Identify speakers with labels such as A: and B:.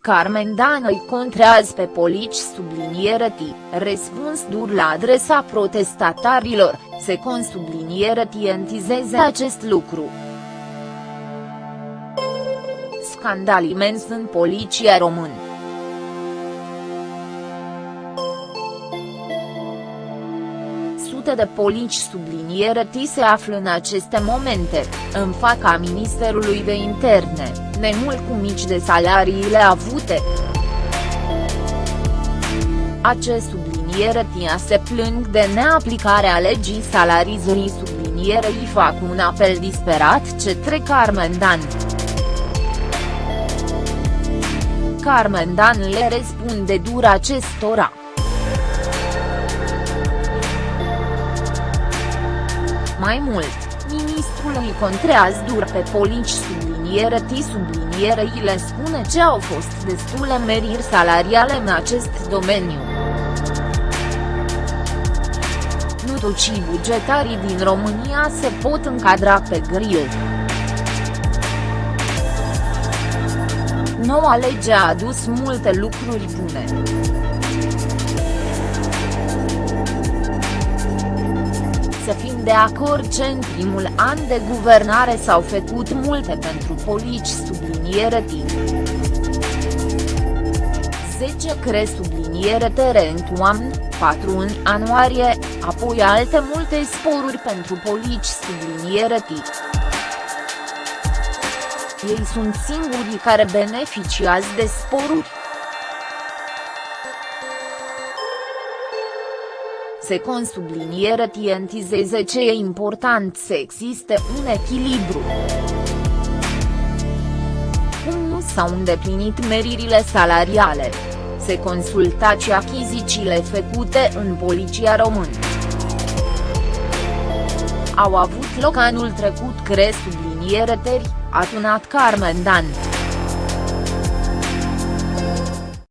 A: Carmen Dan îi contrează pe polici subliniere T, răspuns dur la adresa protestatarilor, se consubliniere tientizeze acest lucru. Scandal imens în poliția română. Sute de polici subliniere T se află în aceste momente, în faca Ministerului de Interne, nemult cu mici de salariile avute. Acest subliniere TIA se plâng de neaplicarea legii salarizării sublinierei fac un apel disperat către Carmen Dan. Carmen Dan le răspunde dur acestora. Mai mult, ministrul îi contrează dur pe polici subliniere T sublinierei le spune ce au fost destule meriri salariale în acest domeniu. Nutucii bugetarii din România se pot încadra pe grill. Noua lege a adus multe lucruri bune. Să fim de acord ce în primul an de guvernare s-au făcut multe pentru polici subliniere timp. 10 cre subliniere tere în toamnă, 4 în anuarie, apoi alte multe sporuri pentru polici subliniere timp. Ei sunt singurii care beneficiază de sporuri. Se consubliniere tientizeze ce e important să existe un echilibru. Cum nu s-au îndeplinit meririle salariale? Se consultați achizițiile făcute în poliția română. Au avut loc anul trecut cre subliniere teri, a tunat Carmen Dan.